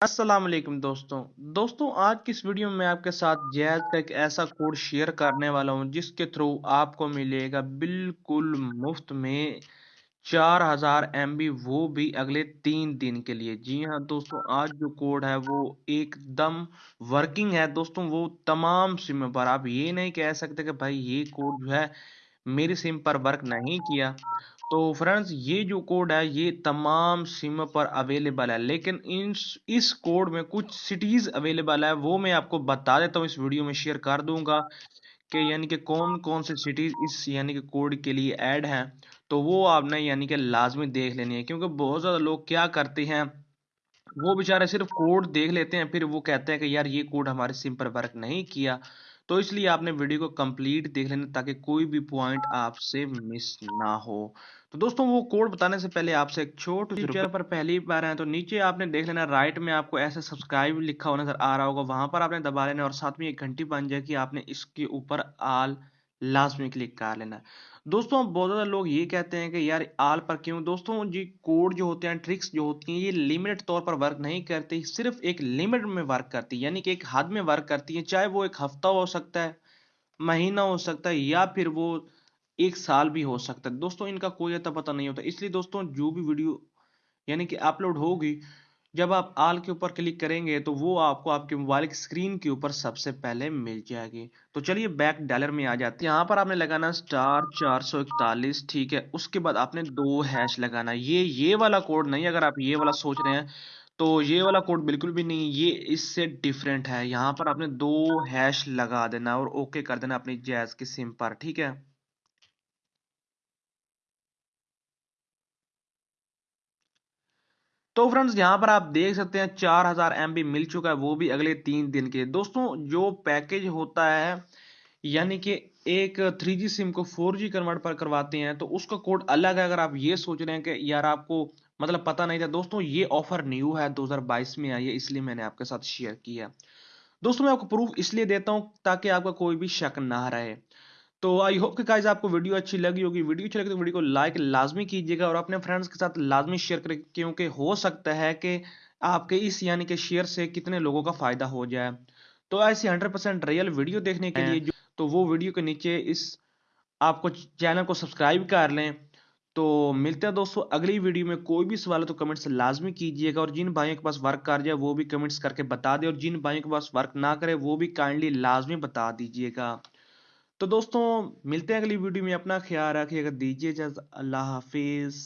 वालेकुम दोस्तों। दोस्तों, आज की इस वीडियो में आपके साथ जैज का एक ऐसा कोड शेयर करने वाला हूँ, जिसके थ्रू आपको मिलेगा बिल्कुल मुफ़्त में चार हज़ार एम वो भी अगले तीन दिन के लिए। जी हाँ दोस्तों, आज जो कोड है वो एकदम वर्किंग है। दोस्तों, वो तमाम सिम पर आप ये नहीं कह सकते कि भाई ये कोड जो है मेरी सिम पर वर्क नहीं किया। तो फ्रेंड्स ये जो कोड है, ये तमाम सिम पर अवेलेबल है, लेकिन इन, इस कोड में कुछ सिटीज़ अवेलेबल है, वो मैं आपको बता देता हूँ, इस वीडियो में शेयर कर दूँगा कि यानी कि कौन कौन से सिटीज़ इस यानी कि कोड के लिए ऐड हैं तो वो आपने यानी कि लाजमी देख लेनी है, क्योंकि बहुत ज़्यादा लोग क्या करते हैं, वो बेचारे सिर्फ़ कोड देख लेते हैं, फिर वो कहते हैं कि यार ये कोड हमारे सिम पर वर्क नहीं किया। तो इसलिए आपने वीडियो को कंप्लीट देख लेना ताकि कोई भी पॉइंट आपसे मिस ना हो। तो दोस्तों वो कोड बताने से पहले आपसे एक छोटी चैनल पर पहली बार आए तो नीचे आपने देख लेना राइट में आपको ऐसे सब्सक्राइब लिखा हुआ नज़र आ रहा होगा वहाँ पर आपने दबा लेना और साथ में एक घंटी बन जाए कि आपने इसके ऊपर आल लाजमी क्लिक कर लेना। दोस्तों बहुत ज़्यादा लोग ये कहते हैं कि यार, आल पर क्यों? दोस्तों जी कोड जो होते हैं, ट्रिक्स जो होती हैं, ये लिमिटेड तौर पर वर्क नहीं करती, सिर्फ़ एक लिमिट में वर्क करती है यानी कि एक हद में वर्क करती है, चाहे वो एक हफ़्ता हो सकता है, महीना हो सकता है, या फिर वो एक साल भी हो सकता है। दोस्तों, इनका कोई अता पता नहीं होता। इसलिए दोस्तों, जो भी वीडियो, यानी कि अपलोड होगी जब आप आल के ऊपर क्लिक करेंगे तो वो आपको आपके मोबाइल की स्क्रीन के ऊपर सबसे पहले मिल जाएगी। तो चलिए बैक डॉलर में आ जाते हैं। यहाँ पर आपने लगाना स्टार चार सौ इकतालीस, ठीक है। उसके बाद आपने दो हैश लगाना। ये ये वाला कोड नहीं, अगर आप ये वाला सोच रहे हैं तो ये वाला कोड बिल्कुल भी नहीं, ये इससे डिफरेंट है। यहाँ पर आपने दो हैश लगा देना और ओके कर देना अपनी जैज की सिम पर, ठीक है। तो फ्रेंड्स यहाँ पर आप देख सकते हैं चार हज़ार एम मिल चुका है, वो भी अगले तीन दिन के। दोस्तों, जो पैकेज होता है, यानी कि एक थ्री जी सिम को फोर जी कन्वर्ट पर करवाते हैं तो उसका कोड अलग है। अगर आप ये सोच रहे हैं कि यार आपको मतलब पता नहीं था, दोस्तों, ये ऑफ़र न्यू है 2022 में आई है, इसलिए मैंने आपके साथ शेयर किया। दोस्तों, मैं आपको प्रूफ इसलिए देता हूँ ताकि आपका कोई भी शक ना रहे। तो आई होप कि गाइज़ आपको वीडियो अच्छी लगी होगी। वीडियो अच्छी लगी तो वीडियो को लाइक लाजमी कीजिएगा और अपने फ्रेंड्स के साथ लाजमी शेयर करें क्योंकि हो सकता है कि आपके इस यानी कि शेयर से कितने लोगों का फ़ायदा हो जाए। तो ऐसी हंड्रेड परसेंट रियल वीडियो देखने के लिए तो वो वीडियो के नीचे इस आपको चैनल को सब्सक्राइब कर लें। तो मिलते हैं दोस्तों अगली वीडियो में। कोई भी सवाल है तो कमेंट्स लाजमी कीजिएगा और जिन भाइयों के पास वर्क कर जाए वो भी कमेंट्स करके बता दें और जिन भाइयों के पास वर्क ना करे वो भी काइंडली लाजमी बता दीजिएगा। तो दोस्तों मिलते हैं अगली वीडियो में अपना ख्याल रखिएगा। दीजिए जज अल्लाह हाफिज़।